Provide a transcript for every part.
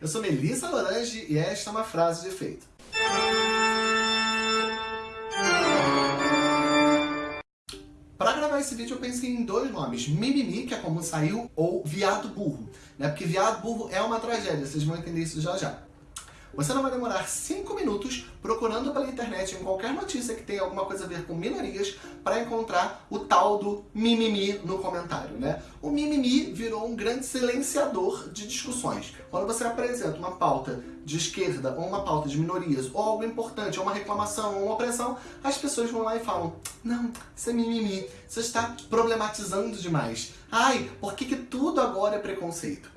Eu sou Melissa Lorange e esta é uma frase de efeito. Para gravar esse vídeo eu pensei em dois nomes, Mimimi, que é como saiu, ou Viado Burro. Né? Porque Viado Burro é uma tragédia, vocês vão entender isso já já. Você não vai demorar 5 minutos procurando pela internet em qualquer notícia que tenha alguma coisa a ver com minorias para encontrar o tal do mimimi no comentário, né? O mimimi virou um grande silenciador de discussões. Quando você apresenta uma pauta de esquerda ou uma pauta de minorias ou algo importante, ou uma reclamação ou uma opressão, as pessoas vão lá e falam não, isso é mimimi, você está problematizando demais. Ai, por que, que tudo agora é preconceito?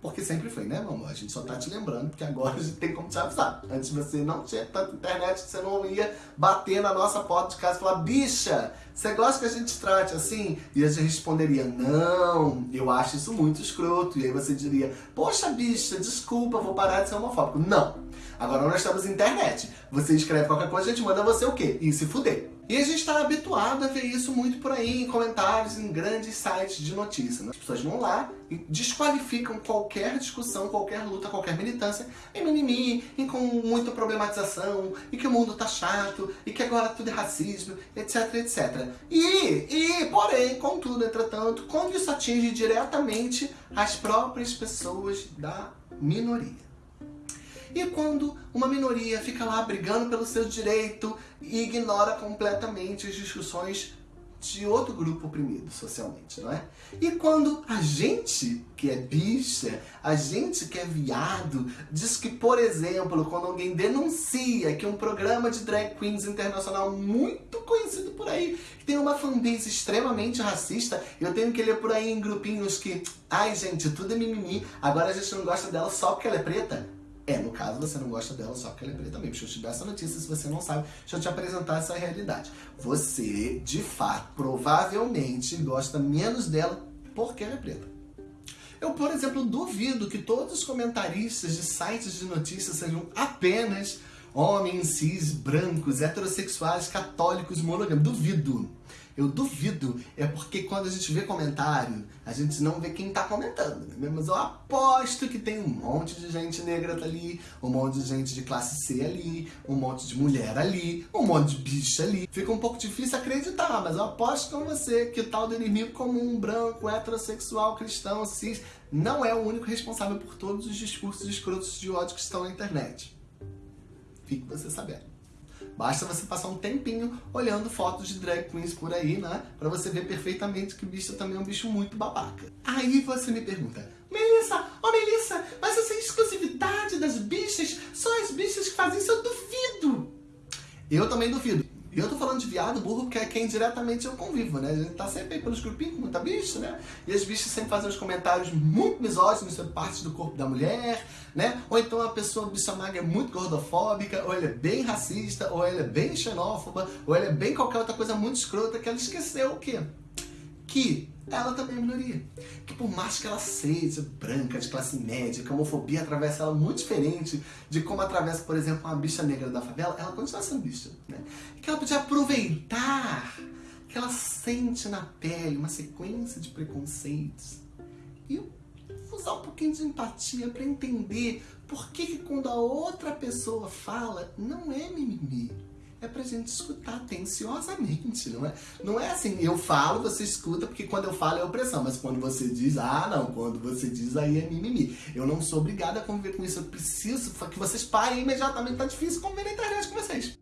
Porque sempre foi, né, mamãe? A gente só tá te lembrando, porque agora a gente tem como te avisar. Antes você não tinha tanta internet, você não ia bater na nossa porta de casa e falar Bicha, você gosta que a gente trate assim? E a gente responderia, não, eu acho isso muito escroto. E aí você diria, poxa bicha, desculpa, vou parar de ser homofóbico. Não. Agora nós estamos na internet. Você escreve qualquer coisa, a gente manda você o quê? E se fuder. E a gente está habituado a ver isso muito por aí, em comentários, em grandes sites de notícias. Né? As pessoas vão lá e desqualificam qualquer discussão, qualquer luta, qualquer militância em mimimi, em com muita problematização, e que o mundo tá chato, e que agora tudo é racismo, etc, etc. E, e porém, contudo, entretanto, quando isso atinge diretamente as próprias pessoas da minoria. E quando uma minoria fica lá brigando pelo seu direito e ignora completamente as discussões de outro grupo oprimido socialmente, não é? E quando a gente que é bicha, a gente que é viado, diz que, por exemplo, quando alguém denuncia que um programa de drag queens internacional muito conhecido por aí, que tem uma fanbase extremamente racista, eu tenho que ler por aí em grupinhos que, ai gente, tudo é mimimi, agora a gente não gosta dela só porque ela é preta? É, no caso, você não gosta dela só porque ela é preta também. Deixa eu te dar essa notícia, se você não sabe, deixa eu te apresentar essa realidade. Você, de fato, provavelmente gosta menos dela porque ela é preta. Eu, por exemplo, duvido que todos os comentaristas de sites de notícias sejam apenas homens cis, brancos, heterossexuais, católicos, monogâmicos. Duvido. Eu duvido. É porque quando a gente vê comentário, a gente não vê quem tá comentando. Né? Mas eu aposto que tem um monte de gente negra ali, um monte de gente de classe C ali, um monte de mulher ali, um monte de bicha ali. Fica um pouco difícil acreditar, mas eu aposto com você que o tal do inimigo comum, branco, heterossexual, cristão, cis, não é o único responsável por todos os discursos escrotos de ódio que estão na internet. Fique você sabendo. Basta você passar um tempinho olhando fotos de drag queens por aí, né? Pra você ver perfeitamente que o bicho também é um bicho muito babaca. Aí você me pergunta, Melissa, oh Melissa, mas essa exclusividade das bichas, só as bichas que fazem isso, eu duvido. Eu também duvido. E eu tô falando de viado, burro, porque é quem diretamente eu convivo, né? A gente tá sempre aí pelos grupinhos muita bicha, né? E as bichas sempre fazem uns comentários muito misóginos sobre partes do corpo da mulher, né? Ou então a pessoa bicha magra é muito gordofóbica, ou ela é bem racista, ou ela é bem xenófoba, ou ela é bem qualquer outra coisa muito escrota que ela esqueceu o quê? Que ela também é minoria. Que por mais que ela seja branca, de classe média, que a homofobia atravessa ela muito diferente de como atravessa, por exemplo, uma bicha negra da favela, ela continua sendo bicha. Né? Que ela podia aproveitar que ela sente na pele uma sequência de preconceitos e usar um pouquinho de empatia para entender por que, que quando a outra pessoa fala, não é mimimi é pra gente escutar atenciosamente, não é? Não é assim, eu falo, você escuta, porque quando eu falo é opressão, mas quando você diz, ah não, quando você diz aí é mimimi. Eu não sou obrigada a conviver com isso, eu preciso que vocês parem imediatamente, tá difícil conviver na internet com vocês.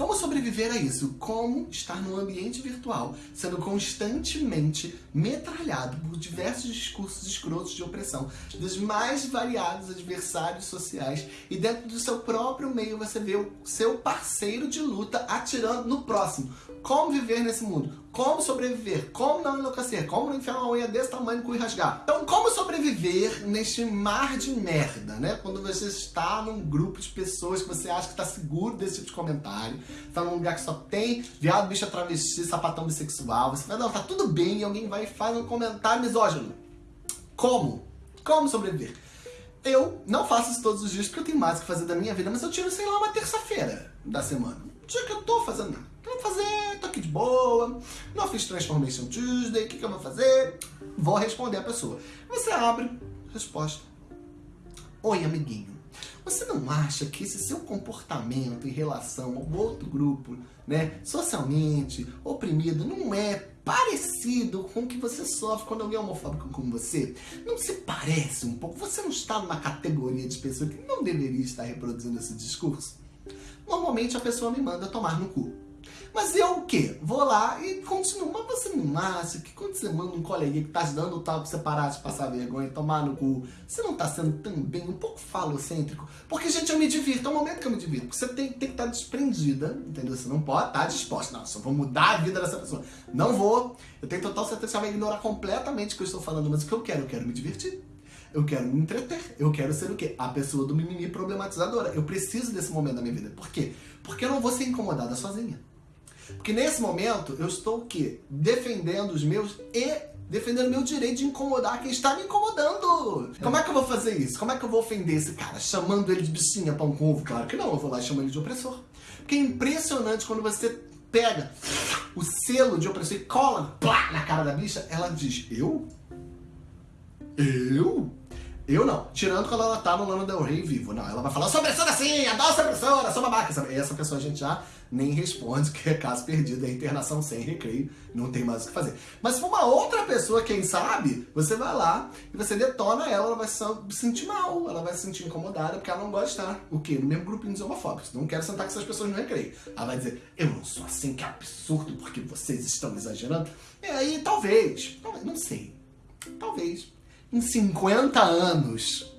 Como sobreviver a isso? Como estar no ambiente virtual, sendo constantemente metralhado por diversos discursos escrotos de opressão dos mais variados adversários sociais e dentro do seu próprio meio você vê o seu parceiro de luta atirando no próximo. Como viver nesse mundo? Como sobreviver? Como não enlouquecer? Como não enfiar uma unha desse tamanho com e rasgar? Então, como sobreviver neste mar de merda, né? Quando você está num grupo de pessoas que você acha que está seguro desse tipo de comentário, está num lugar que só tem viado, bicha travesti, sapatão bissexual, você vai, não, tá tudo bem, e alguém vai e faz um comentário misógino. Como? Como sobreviver? Eu não faço isso todos os dias porque eu tenho mais o que fazer da minha vida, mas eu tiro, sei lá, uma terça-feira da semana. Um dia que eu tô fazendo nada. Vou fazer? Boa, não fiz Transformation Tuesday, o que, que eu vou fazer? Vou responder a pessoa. Você abre, resposta. Oi, amiguinho. Você não acha que esse seu comportamento em relação ao outro grupo, né, socialmente oprimido, não é parecido com o que você sofre quando alguém é homofóbico com você? Não se parece um pouco? Você não está numa categoria de pessoa que não deveria estar reproduzindo esse discurso? Normalmente a pessoa me manda tomar no cu. Mas eu o quê? Vou lá e continuo. Mas você não acha que quando você manda um coleguinha que tá te dando o tal pra você parar de passar vergonha e tomar no cu, você não tá sendo também um pouco falocêntrico? Porque, gente, eu me divirto. É o momento que eu me divirto. Porque você tem, tem que estar tá desprendida, entendeu? Você não pode estar tá disposta. Não, só vou mudar a vida dessa pessoa. Não vou. Eu tenho total certeza que ela vai ignorar completamente o que eu estou falando. Mas o que eu quero? Eu quero me divertir. Eu quero me entreter. Eu quero ser o quê? A pessoa do mimimi problematizadora. Eu preciso desse momento da minha vida. Por quê? Porque eu não vou ser incomodada sozinha. Porque nesse momento eu estou o quê? Defendendo os meus e defendendo meu direito de incomodar quem está me incomodando. Como é que eu vou fazer isso? Como é que eu vou ofender esse cara? Chamando ele de bichinha, pão com ovo? Claro que não, eu vou lá e chamo ele de opressor. Porque é impressionante quando você pega o selo de opressor e cola plá, na cara da bicha, ela diz, eu? Eu? Eu não. Tirando quando ela tá no Lana Del Rey vivo. Não, ela vai falar, sou opressora sim, adoro ser opressora, sou babaca. Essa pessoa a gente já nem responde, que é caso perdido, é internação sem recreio, não tem mais o que fazer. Mas se for uma outra pessoa, quem sabe, você vai lá e você detona ela, ela vai se sentir mal, ela vai se sentir incomodada, porque ela não gosta de estar, o quê? No mesmo grupinho de homofóbicos. Não quero sentar com essas pessoas no recreio. Ela vai dizer, eu não sou assim, que absurdo, porque vocês estão exagerando. E aí, talvez não sei, talvez em 50 anos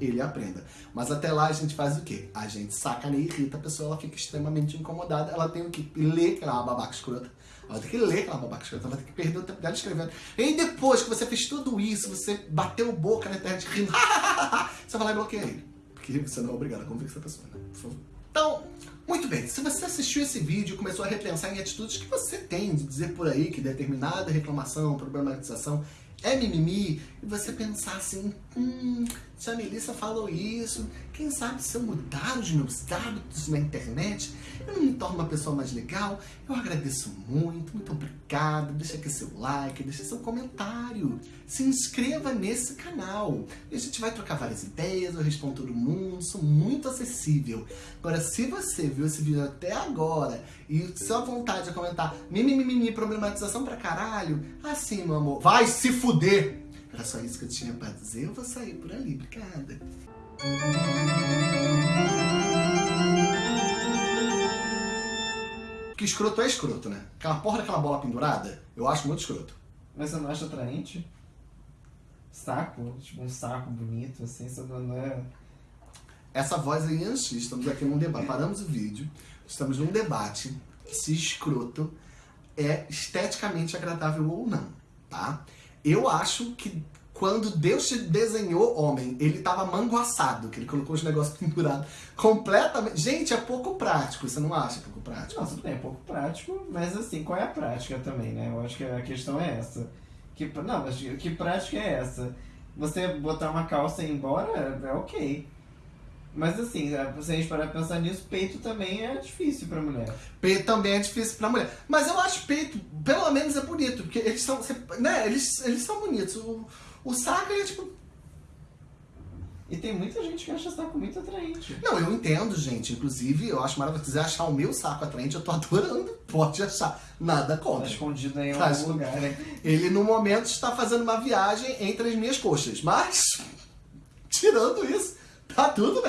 ele aprenda. Mas até lá a gente faz o quê? A gente sacaneia e irrita a pessoa, ela fica extremamente incomodada, ela tem que ler que ela é babaca escrota. Ela tem que ler que ela uma babaca escrota, ela ter que perder o tempo dela escrevendo. E depois que você fez tudo isso, você bateu boca na internet rindo, você vai lá e bloqueia ele. Porque você não é obrigado a conviver com essa pessoa, né? Por favor. Então, muito bem, se você assistiu esse vídeo e começou a repensar em atitudes que você tem de dizer por aí que determinada reclamação, problematização é mimimi, e você pensar assim, hum, se a Melissa falou isso, quem sabe se eu mudar os meus hábitos na internet, eu não me torno uma pessoa mais legal? Eu agradeço muito, muito obrigado, deixa aqui seu like, deixa seu comentário, se inscreva nesse canal. E a gente vai trocar várias ideias, eu respondo todo mundo, sou muito acessível. Agora, se você viu esse vídeo até agora e sua vontade de comentar mimimi, problematização pra caralho, assim, meu amor, vai se fuder! Era só isso que eu tinha pra dizer, eu vou sair por ali, obrigada. Que escroto é escroto, né? Aquela porra daquela bola pendurada, eu acho muito escroto. Mas você não acha atraente? Saco, tipo um saco bonito, assim, você não é... Essa voz aí é Yanxi, estamos aqui num debate, paramos o vídeo, estamos num debate se escroto é esteticamente agradável ou não, tá? Eu acho que quando Deus te desenhou homem, ele tava manguaçado, que ele colocou os negócios pendurados completamente. Gente, é pouco prático, você não acha pouco prático? Não, tudo bem, é pouco prático, mas assim, qual é a prática também, né? Eu acho que a questão é essa. Que, não, mas que prática é essa? Você botar uma calça e ir embora é ok. Mas assim, é, se a gente parar pra pensar nisso, peito também é difícil pra mulher. Peito também é difícil pra mulher. Mas eu acho peito, pelo menos é bonito, porque eles são, né, eles, eles são bonitos. O, o saco é tipo... E tem muita gente que acha saco muito atraente. Não, eu entendo, gente. Inclusive, eu acho maravilhoso. Se quiser achar o meu saco atraente, eu tô adorando. Pode achar. Nada contra. Tá escondido em tá algum lugar, né? Ele, no momento, está fazendo uma viagem entre as minhas coxas. Mas, tirando isso, tá tudo bem.